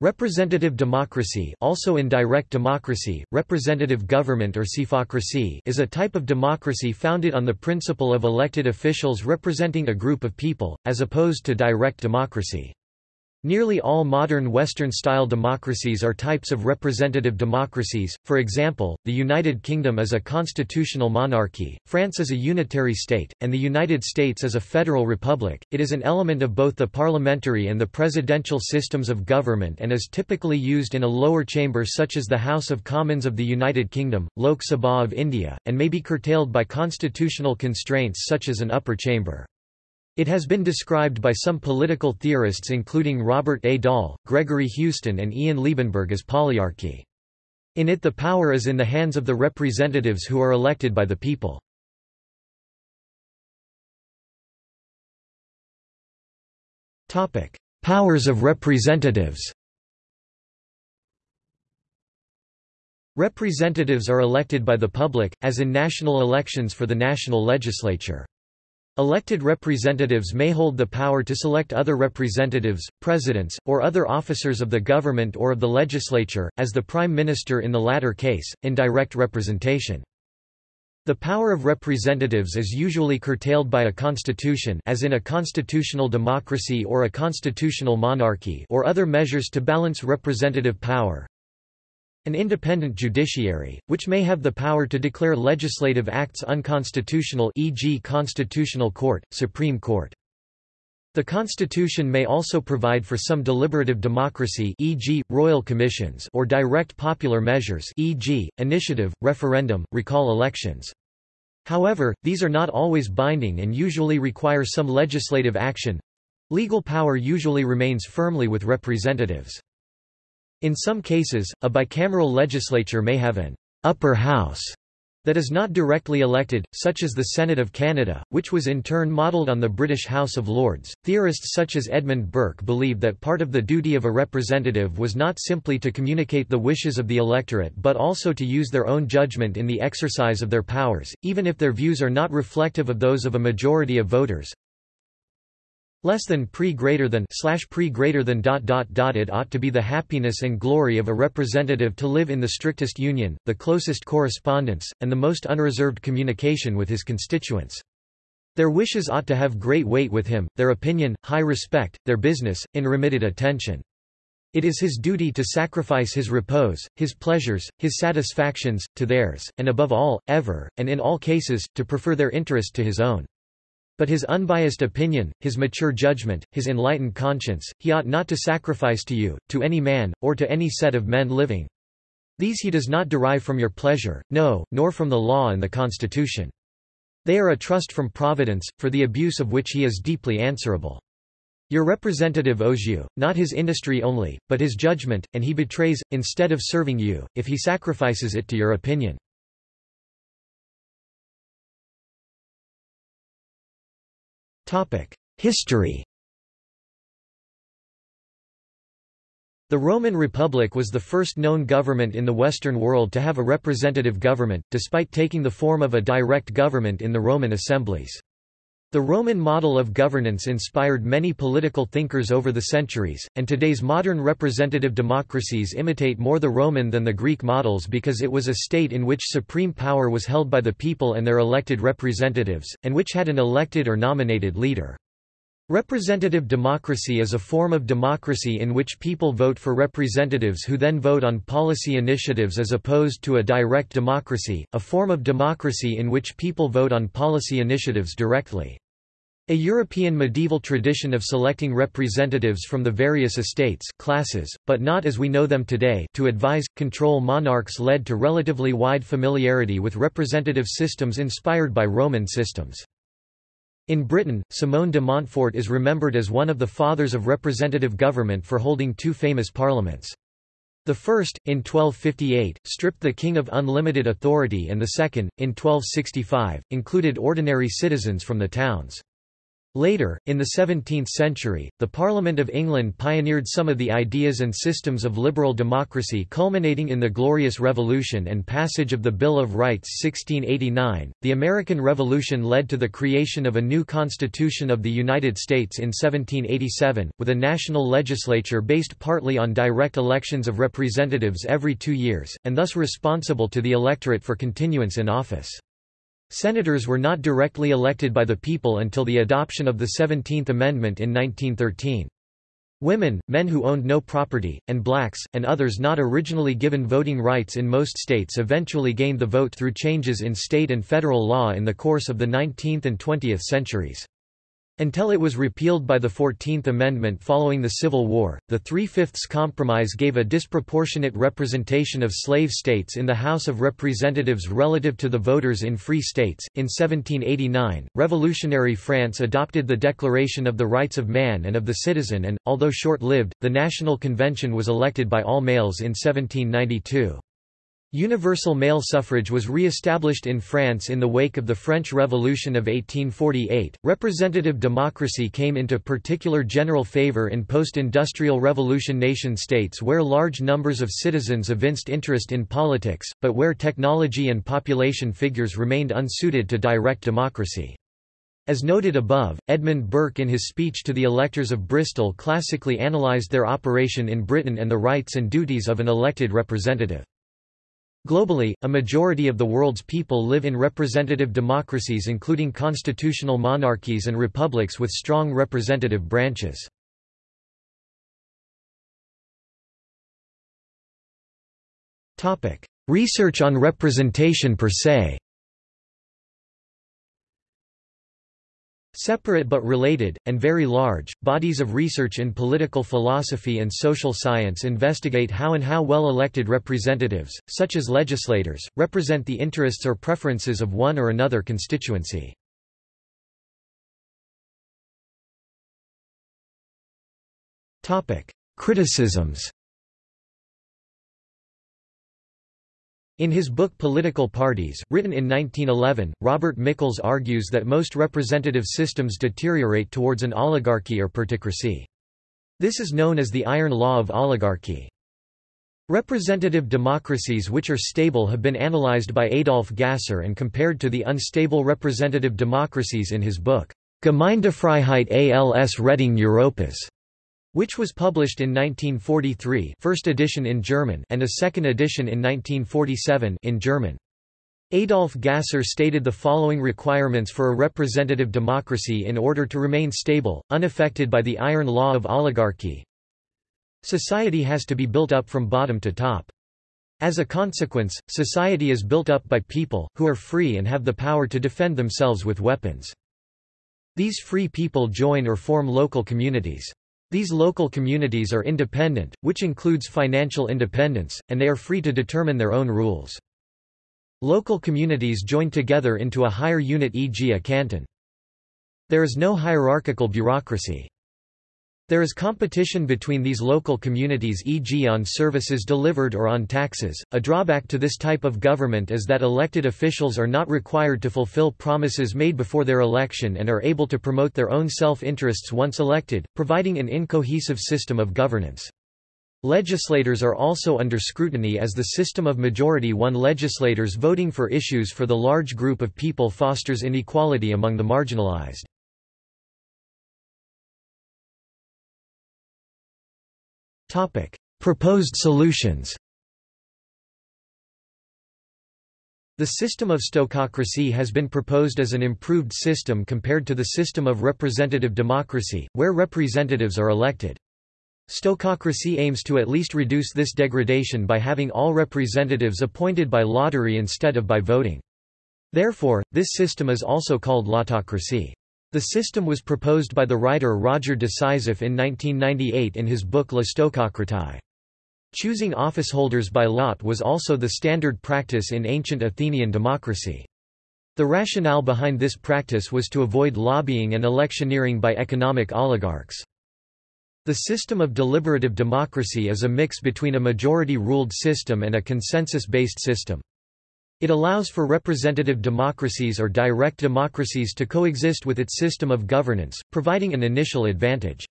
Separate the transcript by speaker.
Speaker 1: Representative democracy also in direct democracy, representative government or psephocracy is a type of democracy founded on the principle of elected officials representing a group of people, as opposed to direct democracy. Nearly all modern Western-style democracies are types of representative democracies, for example, the United Kingdom is a constitutional monarchy, France is a unitary state, and the United States is a federal republic. It is an element of both the parliamentary and the presidential systems of government and is typically used in a lower chamber such as the House of Commons of the United Kingdom, Lok Sabha of India, and may be curtailed by constitutional constraints such as an upper chamber. It has been described by some political theorists including Robert A. Dahl, Gregory Houston and Ian Liebenberg as polyarchy. In it the power is in the hands of the representatives who are elected by the people. Powers of representatives Representatives are elected by the public, as in national elections for the national legislature. Elected representatives may hold the power to select other representatives, presidents, or other officers of the government or of the legislature, as the prime minister in the latter case, in direct representation. The power of representatives is usually curtailed by a constitution as in a constitutional democracy or a constitutional monarchy or other measures to balance representative power. An independent judiciary, which may have the power to declare legislative acts unconstitutional e.g. Constitutional Court, Supreme Court. The Constitution may also provide for some deliberative democracy e.g., royal commissions or direct popular measures e.g., initiative, referendum, recall elections. However, these are not always binding and usually require some legislative action. Legal power usually remains firmly with representatives. In some cases, a bicameral legislature may have an upper house that is not directly elected, such as the Senate of Canada, which was in turn modelled on the British House of Lords. Theorists such as Edmund Burke believe that part of the duty of a representative was not simply to communicate the wishes of the electorate but also to use their own judgment in the exercise of their powers, even if their views are not reflective of those of a majority of voters less than pre greater than slash pre greater than dot dot dot it ought to be the happiness and glory of a representative to live in the strictest union, the closest correspondence, and the most unreserved communication with his constituents. Their wishes ought to have great weight with him, their opinion, high respect, their business, unremitted attention. It is his duty to sacrifice his repose, his pleasures, his satisfactions, to theirs, and above all, ever, and in all cases, to prefer their interest to his own. But his unbiased opinion, his mature judgment, his enlightened conscience, he ought not to sacrifice to you, to any man, or to any set of men living. These he does not derive from your pleasure, no, nor from the law and the constitution. They are a trust from Providence, for the abuse of which he is deeply answerable. Your representative owes you, not his industry only, but his judgment, and he betrays, instead of serving you, if he sacrifices it to your opinion. History The Roman Republic was the first known government in the Western world to have a representative government, despite taking the form of a direct government in the Roman assemblies. The Roman model of governance inspired many political thinkers over the centuries, and today's modern representative democracies imitate more the Roman than the Greek models because it was a state in which supreme power was held by the people and their elected representatives, and which had an elected or nominated leader. Representative democracy is a form of democracy in which people vote for representatives who then vote on policy initiatives as opposed to a direct democracy, a form of democracy in which people vote on policy initiatives directly. A European medieval tradition of selecting representatives from the various estates classes, but not as we know them today to advise, control monarchs led to relatively wide familiarity with representative systems inspired by Roman systems. In Britain, Simon de Montfort is remembered as one of the fathers of representative government for holding two famous parliaments. The first, in 1258, stripped the king of unlimited authority and the second, in 1265, included ordinary citizens from the towns. Later, in the 17th century, the Parliament of England pioneered some of the ideas and systems of liberal democracy culminating in the Glorious Revolution and passage of the Bill of Rights 1689. The American Revolution led to the creation of a new Constitution of the United States in 1787, with a national legislature based partly on direct elections of representatives every two years, and thus responsible to the electorate for continuance in office. Senators were not directly elected by the people until the adoption of the Seventeenth Amendment in 1913. Women, men who owned no property, and blacks, and others not originally given voting rights in most states eventually gained the vote through changes in state and federal law in the course of the 19th and 20th centuries. Until it was repealed by the Fourteenth Amendment following the Civil War, the Three-Fifths Compromise gave a disproportionate representation of slave states in the House of Representatives relative to the voters in free states. In 1789, revolutionary France adopted the Declaration of the Rights of Man and of the Citizen and, although short-lived, the National Convention was elected by all males in 1792. Universal male suffrage was re-established in France in the wake of the French Revolution of 1848. Representative democracy came into particular general favor in post-industrial revolution nation-states where large numbers of citizens evinced interest in politics, but where technology and population figures remained unsuited to direct democracy. As noted above, Edmund Burke in his speech to the electors of Bristol classically analysed their operation in Britain and the rights and duties of an elected representative. Globally, a majority of the world's people live in representative democracies including constitutional monarchies and republics with strong representative branches. Research on representation per se Separate but related, and very large, bodies of research in political philosophy and social science investigate how and how well elected representatives, such as legislators, represent the interests or preferences of one or another constituency. Criticisms In his book Political Parties, written in 1911, Robert Michels argues that most representative systems deteriorate towards an oligarchy or plutocracy. This is known as the iron law of oligarchy. Representative democracies which are stable have been analyzed by Adolf Gasser and compared to the unstable representative democracies in his book, Gemeindefreiheit als Rettung Europas which was published in 1943 first edition in German and a second edition in 1947 in German. Adolf Gasser stated the following requirements for a representative democracy in order to remain stable, unaffected by the iron law of oligarchy. Society has to be built up from bottom to top. As a consequence, society is built up by people, who are free and have the power to defend themselves with weapons. These free people join or form local communities. These local communities are independent, which includes financial independence, and they are free to determine their own rules. Local communities join together into a higher unit e.g. a canton. There is no hierarchical bureaucracy. There is competition between these local communities e.g. on services delivered or on taxes. A drawback to this type of government is that elected officials are not required to fulfill promises made before their election and are able to promote their own self-interests once elected, providing an incohesive system of governance. Legislators are also under scrutiny as the system of majority-won legislators voting for issues for the large group of people fosters inequality among the marginalized. Topic: Proposed solutions. The system of stochocracy has been proposed as an improved system compared to the system of representative democracy, where representatives are elected. Stochocracy aims to at least reduce this degradation by having all representatives appointed by lottery instead of by voting. Therefore, this system is also called lottocracy. The system was proposed by the writer Roger de Sizif in 1998 in his book La Stochocratie. Choosing officeholders by lot was also the standard practice in ancient Athenian democracy. The rationale behind this practice was to avoid lobbying and electioneering by economic oligarchs. The system of deliberative democracy is a mix between a majority-ruled system and a consensus-based system. It allows for representative democracies or direct democracies to coexist with its system of governance, providing an initial advantage.